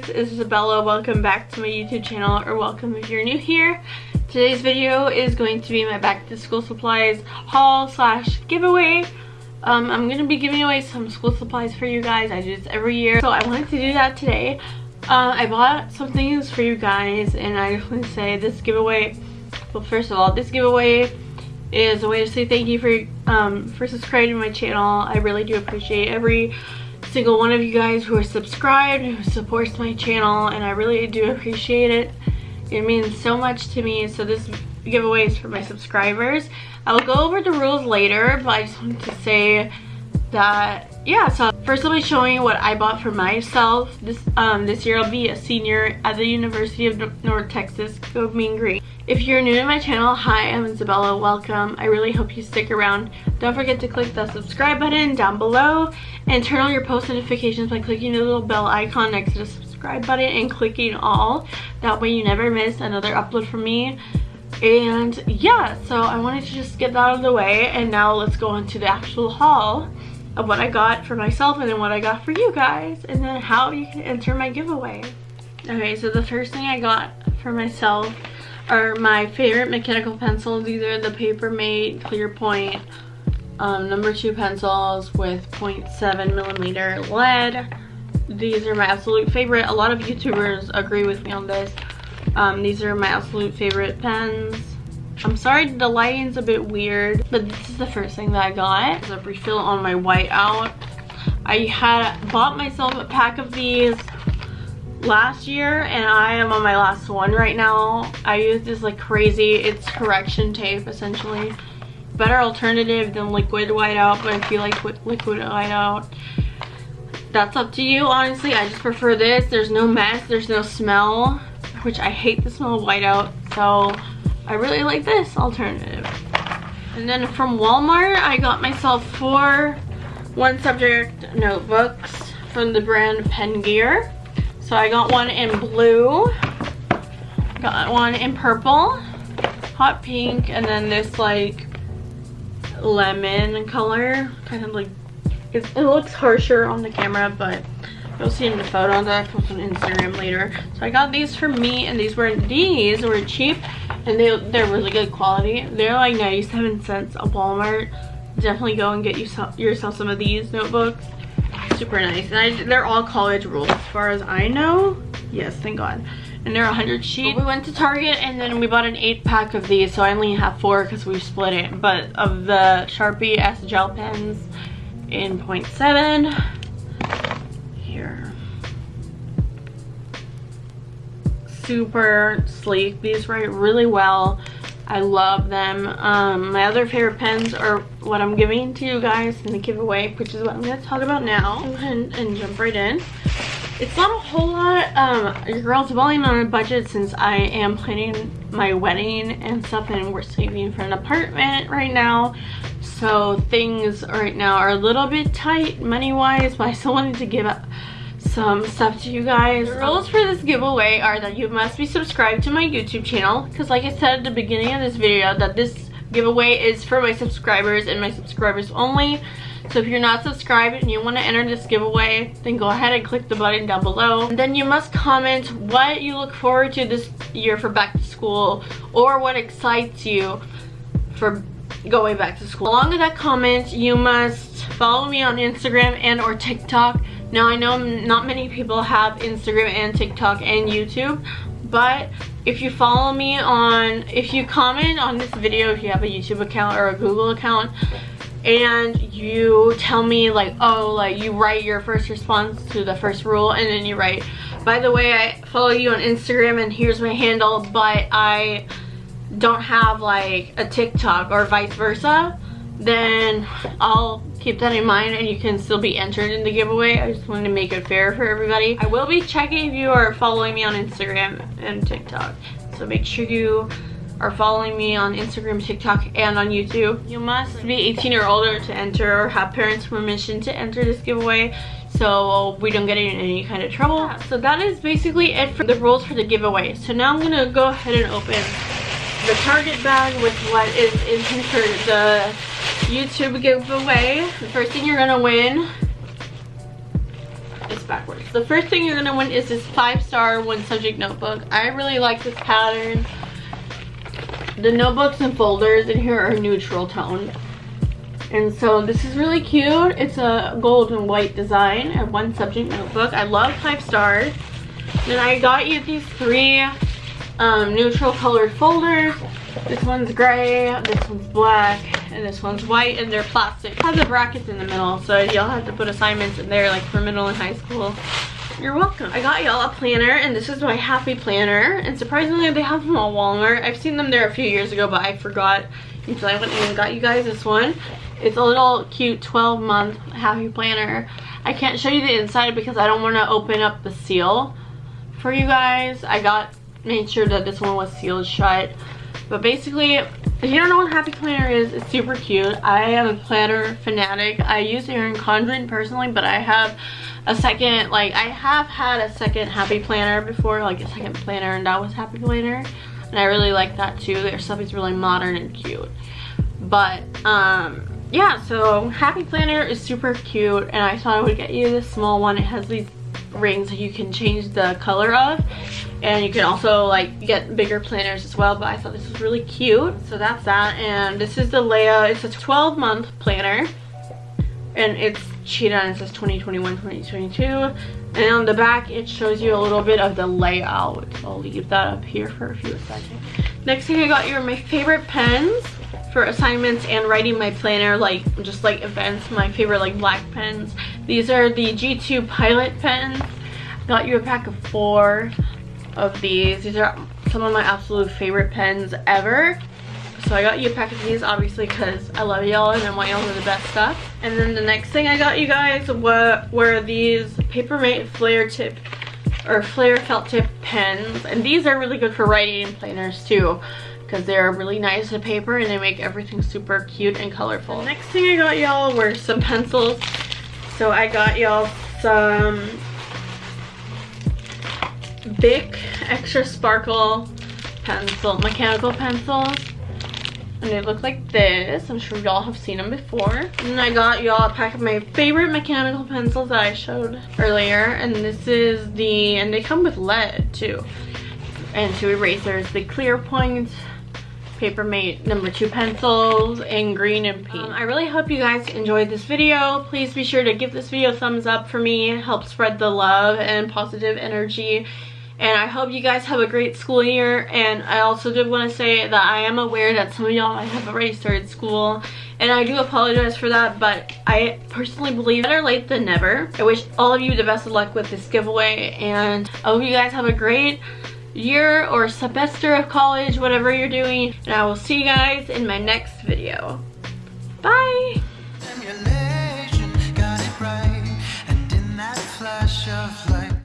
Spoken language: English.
guys, it's Isabella. Welcome back to my YouTube channel, or welcome if you're new here. Today's video is going to be my back to school supplies haul slash giveaway. Um, I'm going to be giving away some school supplies for you guys. I do this every year, so I wanted to do that today. Uh, I bought some things for you guys, and I just want to say this giveaway, well first of all, this giveaway is a way to say thank you for, um, for subscribing to my channel. I really do appreciate every single one of you guys who are subscribed, who supports my channel, and I really do appreciate it. It means so much to me. So this giveaway is for my subscribers. I will go over the rules later, but I just wanted to say that yeah so first i'll be showing you what i bought for myself. This um this year i'll be a senior at the university of north texas go mean green. If you're new to my channel hi i'm isabella welcome. I really hope you stick around. Don't forget to click the subscribe button down below and turn on your post notifications by clicking the little bell icon next to the subscribe button and clicking all. That way you never miss another upload from me. And yeah so i wanted to just get that out of the way and now let's go on to the actual haul of what I got for myself and then what I got for you guys and then how you can enter my giveaway. Okay, so the first thing I got for myself are my favorite mechanical pencils. These are the Papermate Clear Point um, number two pencils with 0.7 millimeter lead. These are my absolute favorite. A lot of YouTubers agree with me on this. Um, these are my absolute favorite pens. I'm sorry the lighting's a bit weird, but this is the first thing that I got. It's a refill on my white out. I had bought myself a pack of these last year and I am on my last one right now. I use this like crazy. It's correction tape essentially. Better alternative than liquid whiteout, but if you like liquid whiteout, that's up to you honestly. I just prefer this. There's no mess, there's no smell, which I hate the smell of whiteout. So I really like this alternative. And then from Walmart, I got myself four one subject notebooks from the brand Pen Gear. So I got one in blue, got one in purple, hot pink, and then this like lemon color. Kind of like, it, it looks harsher on the camera, but you'll see in the photo that I post on Instagram later. So I got these for me, and these were these were cheap and they, they're really good quality. They're like 97 cents at Walmart. Definitely go and get you yourself some of these notebooks. Super nice. And I, they're all college rules as far as I know. Yes, thank God. And they're 100 sheet. we went to Target and then we bought an 8 pack of these. So I only have 4 because we split it. But of the Sharpie S gel pens in 0.7 super sleek. These write really well. I love them. Um, my other favorite pens are what I'm giving to you guys in the giveaway, which is what I'm going to talk about now. And, and jump right in. It's not a whole lot. Um, your girl's balling on a budget since I am planning my wedding and stuff and we're saving for an apartment right now. So things right now are a little bit tight money-wise, but I still wanted to give up some stuff to you guys. The rules for this giveaway are that you must be subscribed to my YouTube channel because like I said at the beginning of this video that this giveaway is for my subscribers and my subscribers only. So if you're not subscribed and you want to enter this giveaway, then go ahead and click the button down below. And then you must comment what you look forward to this year for back to school or what excites you for going back to school. Along with that comment, you must follow me on Instagram and or TikTok now I know not many people have Instagram and TikTok and YouTube, but if you follow me on, if you comment on this video, if you have a YouTube account or a Google account, and you tell me like, oh, like you write your first response to the first rule, and then you write, by the way, I follow you on Instagram and here's my handle, but I don't have like a TikTok or vice versa, then I'll keep that in mind and you can still be entered in the giveaway. I just wanted to make it fair for everybody. I will be checking if you are following me on Instagram and TikTok. So make sure you are following me on Instagram, TikTok, and on YouTube. You must be 18 or older to enter or have parents' permission to enter this giveaway so we don't get in any kind of trouble. Yeah, so that is basically it for the rules for the giveaway. So now I'm gonna go ahead and open the Target bag with what is in here for the YouTube giveaway. The first thing you're gonna win is backwards. The first thing you're gonna win is this five star one subject notebook. I really like this pattern. The notebooks and folders in here are neutral tone. And so this is really cute. It's a gold and white design and one subject notebook. I love five stars. Then I got you these three um, neutral colored folders. This one's gray, this one's black, and this one's white, and they're plastic. It has the brackets in the middle, so y'all have to put assignments in there like for middle and high school. You're welcome. I got y'all a planner, and this is my Happy Planner, and surprisingly they have them at Walmart. I've seen them there a few years ago, but I forgot until I went and got you guys this one. It's a little cute 12 month Happy Planner. I can't show you the inside because I don't want to open up the seal for you guys. I got made sure that this one was sealed shut. But basically, if you don't know what Happy Planner is, it's super cute. I am a planner fanatic. I use Erin Condren personally, but I have a second, like, I have had a second Happy Planner before, like a second planner, and that was Happy Planner. And I really like that too. Their stuff is really modern and cute. But, um, yeah, so Happy Planner is super cute, and I thought I would get you this small one. It has these rings you can change the color of. And you can also like get bigger planners as well but I thought this was really cute. So that's that. And this is the Leia it's a 12 month planner. And it's cheetah on it says 2021 2022 and on the back it shows you a little bit of the layout. I'll leave that up here for a few seconds. Next thing I got you are my favorite pens for assignments and writing my planner like just like events. My favorite like black pens these are the g2 pilot pens. Got you a pack of four of these. These are some of my absolute favorite pens ever. So I got you a pack of these obviously because I love y'all and I want y'all to the best stuff. And then the next thing I got you guys were, were these Papermate Flair tip or Flair felt tip pens. And these are really good for writing planners too because they're really nice to paper and they make everything super cute and colorful. The next thing I got y'all were some pencils. So I got y'all some Bic Extra Sparkle pencil, mechanical pencils. And they look like this. I'm sure y'all have seen them before. And I got y'all a pack of my favorite mechanical pencils that I showed earlier. And this is the, and they come with lead too. And two erasers, the clear point Papermate number two pencils in green and pink. Um, I really hope you guys enjoyed this video. Please be sure to give this video a thumbs up for me. Help spread the love and positive energy. And I hope you guys have a great school year. And I also did want to say that I am aware that some of y'all might have already started school. And I do apologize for that, but I personally believe better late than never. I wish all of you the best of luck with this giveaway. And I hope you guys have a great year or semester of college, whatever you're doing. And I will see you guys in my next video. Bye!